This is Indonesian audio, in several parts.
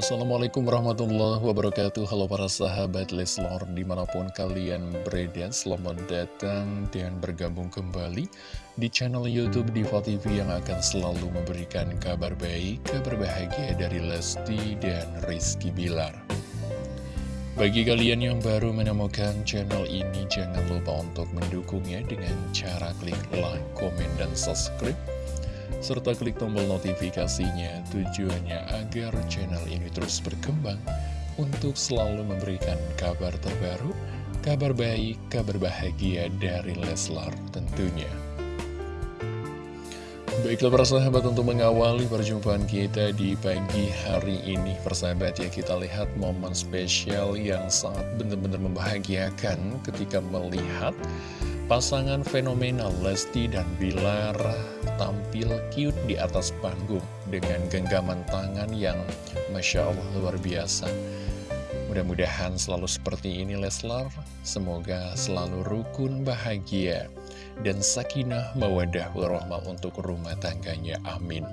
Assalamualaikum warahmatullahi wabarakatuh. Halo para sahabat Leslor Di mana pun kalian berada Selamat datang dan bergabung kembali Di channel Youtube Diva TV Yang akan selalu memberikan kabar baik Kabar bahagia dari Lesti dan Rizky Bilar. Bagi kalian yang baru menemukan channel ini Jangan lupa untuk mendukungnya Dengan cara klik like, komen, dan subscribe serta klik tombol notifikasinya tujuannya agar channel ini terus berkembang untuk selalu memberikan kabar terbaru, kabar baik, kabar bahagia dari Leslar tentunya. Baiklah para sahabat untuk mengawali perjumpaan kita di pagi hari ini Persahabat ya kita lihat momen spesial yang sangat benar-benar membahagiakan ketika melihat Pasangan fenomenal Lesti dan Bilar tampil cute di atas panggung dengan genggaman tangan yang Masya Allah luar biasa. Mudah-mudahan selalu seperti ini Leslar, semoga selalu rukun bahagia dan sakinah mawadah warahmah untuk rumah tangganya. Amin.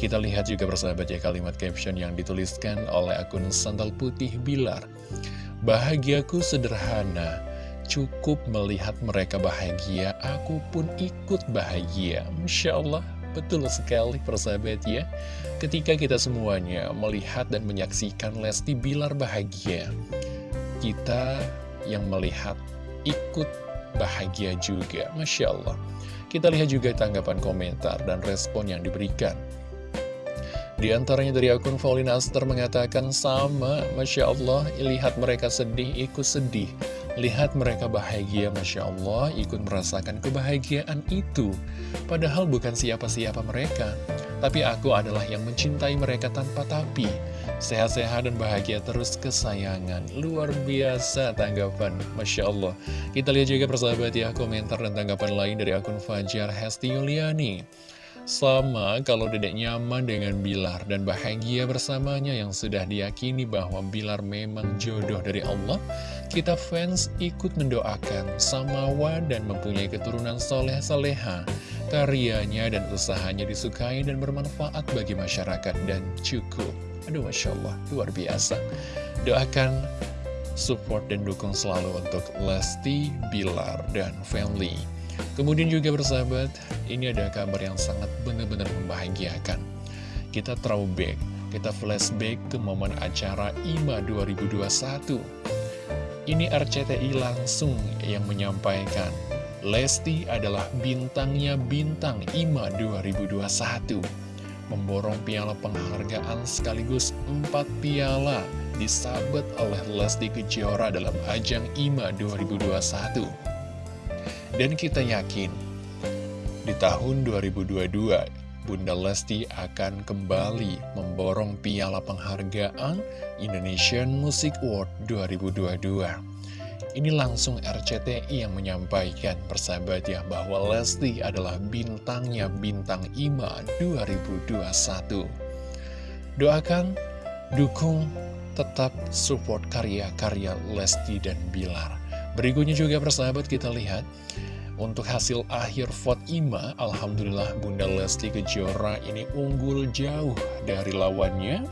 Kita lihat juga bersahabat ya kalimat caption yang dituliskan oleh akun Sandal Putih Bilar. Bahagiaku sederhana, cukup melihat mereka bahagia, aku pun ikut bahagia. Masya Allah, betul sekali persahabat ya. Ketika kita semuanya melihat dan menyaksikan Lesti Bilar bahagia, kita yang melihat ikut bahagia juga. Masya Allah. Kita lihat juga tanggapan komentar dan respon yang diberikan. Di antaranya dari akun Faulina Aster mengatakan sama, Masya Allah, lihat mereka sedih, ikut sedih. Lihat mereka bahagia, Masya Allah, ikut merasakan kebahagiaan itu. Padahal bukan siapa-siapa mereka, tapi aku adalah yang mencintai mereka tanpa tapi. Sehat-sehat dan bahagia terus kesayangan. Luar biasa tanggapan, Masya Allah. Kita lihat juga persahabat ya, komentar dan tanggapan lain dari akun Fajar Hesti Yuliani. Sama kalau dedek nyaman dengan Bilar dan bahagia bersamanya yang sudah diyakini bahwa Bilar memang jodoh dari Allah, kita fans ikut mendoakan Samawa dan mempunyai keturunan soleh-soleha. Karyanya dan usahanya disukai dan bermanfaat bagi masyarakat dan cukup. Aduh Masya Allah, luar biasa. Doakan support dan dukung selalu untuk Lesti, Bilar, dan family. Kemudian juga bersahabat, ini ada kabar yang sangat benar-benar membahagiakan. Kita throwback, kita flashback ke momen acara IMA 2021. Ini RCTI langsung yang menyampaikan, Lesti adalah bintangnya bintang IMA 2021. Memborong piala penghargaan sekaligus empat piala disabet oleh Lesti Kejora dalam ajang IMA 2021. Dan kita yakin, di tahun 2022, Bunda Lesti akan kembali memborong piala penghargaan Indonesian Music Award 2022. Ini langsung RCTI yang menyampaikan persahabat ya bahwa Lesti adalah bintangnya bintang IMA 2021. Doakan, dukung, tetap support karya-karya Lesti dan Bilar. Berikutnya juga persahabat kita lihat untuk hasil akhir vote IMA, Alhamdulillah Bunda Lesti Kejora ini unggul jauh dari lawannya.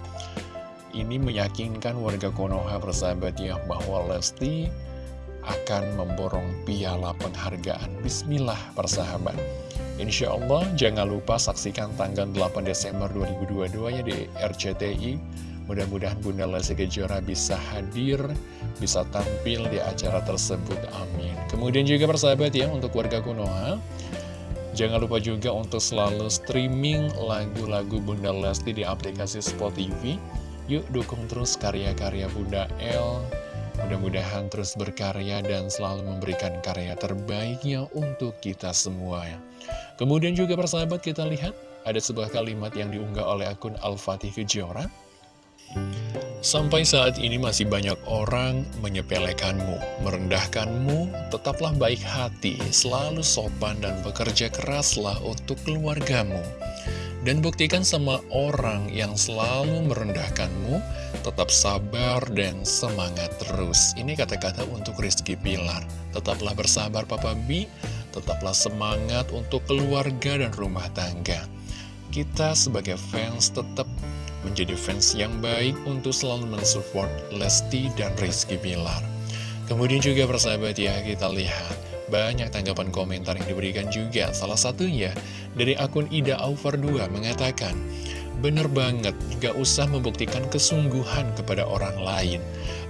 Ini meyakinkan warga Konoha persahabat ya bahwa Lesti akan memborong piala penghargaan. Bismillah persahabat. Insya Allah jangan lupa saksikan tanggal 8 Desember 2022 ya di RCTI. Mudah-mudahan Bunda Lesti Kejora bisa hadir, bisa tampil di acara tersebut. Amin. Kemudian juga persahabat ya untuk warga Konoha. Jangan lupa juga untuk selalu streaming lagu-lagu Bunda Lesti di aplikasi Spot TV. Yuk dukung terus karya-karya Bunda L Mudah-mudahan terus berkarya dan selalu memberikan karya terbaiknya untuk kita semua. Kemudian juga persahabat kita lihat ada sebuah kalimat yang diunggah oleh akun Al-Fatih Kejora. Sampai saat ini masih banyak orang menyepelekanmu, merendahkanmu, tetaplah baik hati, selalu sopan dan bekerja keraslah untuk keluargamu. Dan buktikan sama orang yang selalu merendahkanmu, tetap sabar dan semangat terus. Ini kata-kata untuk Rizky Pilar. Tetaplah bersabar Papa B, tetaplah semangat untuk keluarga dan rumah tangga. Kita sebagai fans tetap menjadi fans yang baik untuk selalu mensupport Lesti dan Rizky Bilar. Kemudian juga persahabat ya, kita lihat banyak tanggapan komentar yang diberikan juga. Salah satunya dari akun Ida Aufer 2 mengatakan, Bener banget, gak usah membuktikan kesungguhan kepada orang lain.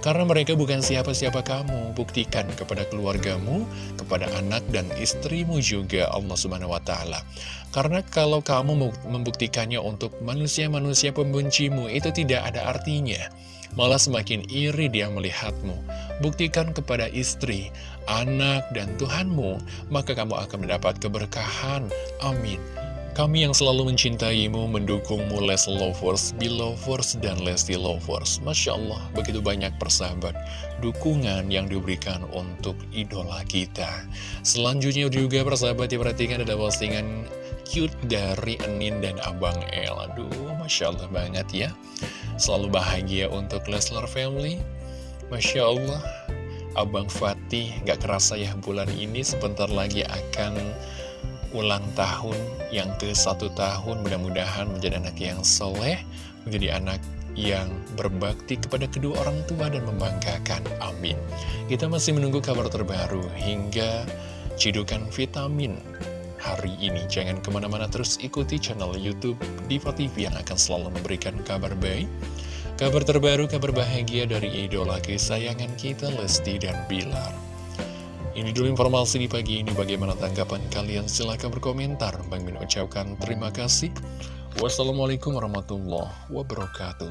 Karena mereka bukan siapa-siapa kamu, buktikan kepada keluargamu, kepada anak dan istrimu juga Allah Subhanahu wa Ta'ala. Karena kalau kamu membuktikannya untuk manusia-manusia pembencimu, itu tidak ada artinya. Malah semakin iri dia melihatmu. Buktikan kepada istri, anak, dan Tuhanmu, maka kamu akan mendapat keberkahan. Amin. Kami yang selalu mencintaimu, mendukungmu Les Lovers, Belovers, dan Lesti Lovers. Masya Allah, begitu banyak persahabat dukungan yang diberikan untuk idola kita. Selanjutnya juga persahabat diperhatikan ada postingan cute dari Enin dan Abang El. Aduh, Masya Allah banget ya. Selalu bahagia untuk Leslar Family. Masya Allah, Abang Fatih gak kerasa ya bulan ini sebentar lagi akan ulang tahun yang ke satu tahun mudah-mudahan menjadi anak yang soleh menjadi anak yang berbakti kepada kedua orang tua dan membanggakan. Amin. Kita masih menunggu kabar terbaru hingga cidukan vitamin hari ini. Jangan ke mana-mana terus ikuti channel youtube Diva TV yang akan selalu memberikan kabar baik kabar terbaru, kabar bahagia dari idola kesayangan kita Lesti dan Bilar ini dulu informasi di pagi ini. Bagaimana tanggapan kalian? Silahkan berkomentar. Bang Min ucapkan terima kasih. Wassalamualaikum warahmatullahi wabarakatuh.